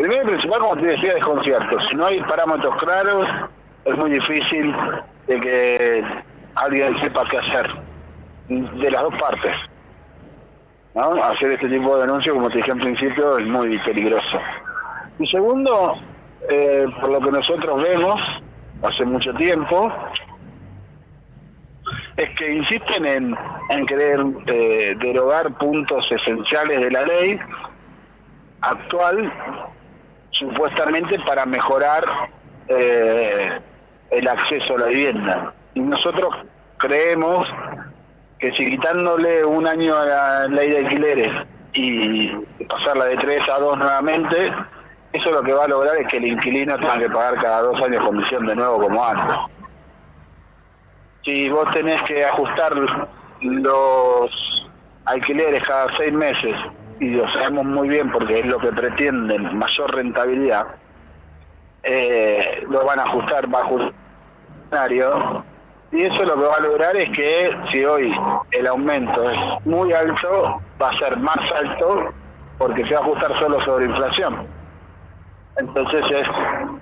Primero y principal, como te decía, desconcierto. Si no hay parámetros claros, es muy difícil de que alguien sepa qué hacer. De las dos partes. ¿no? Hacer este tipo de denuncias, como te dije en principio, es muy peligroso. Y segundo, eh, por lo que nosotros vemos hace mucho tiempo, es que insisten en, en querer eh, derogar puntos esenciales de la ley actual, supuestamente para mejorar eh, el acceso a la vivienda. Y nosotros creemos que si quitándole un año a la ley de alquileres y pasarla de tres a dos nuevamente, eso lo que va a lograr es que el inquilino tenga que pagar cada dos años comisión de nuevo como antes. Si vos tenés que ajustar los alquileres cada seis meses, y lo sabemos muy bien porque es lo que pretenden, mayor rentabilidad, eh, lo van a ajustar bajo un escenario y eso lo que va a lograr es que si hoy el aumento es muy alto, va a ser más alto porque se va a ajustar solo sobre inflación. Entonces es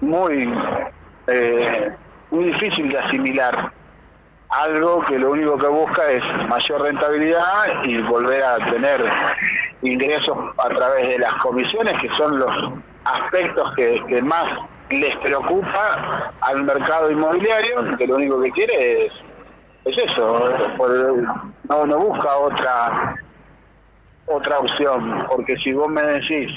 muy, eh, muy difícil de asimilar algo que lo único que busca es mayor rentabilidad y volver a tener ingresos a través de las comisiones, que son los aspectos que, más les preocupa al mercado inmobiliario, que lo único que quiere es, es eso, no, no busca otra otra opción, porque si vos me decís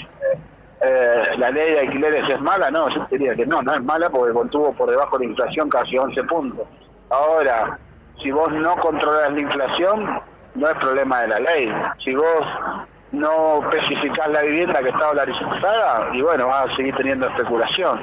eh, la ley de alquileres es mala, no, yo diría que no, no es mala porque contuvo por debajo de la inflación casi 11 puntos. Ahora, si vos no controlas la inflación, no es problema de la ley. Si vos no especificás la vivienda que está dolarizada, y bueno, vas a seguir teniendo especulación.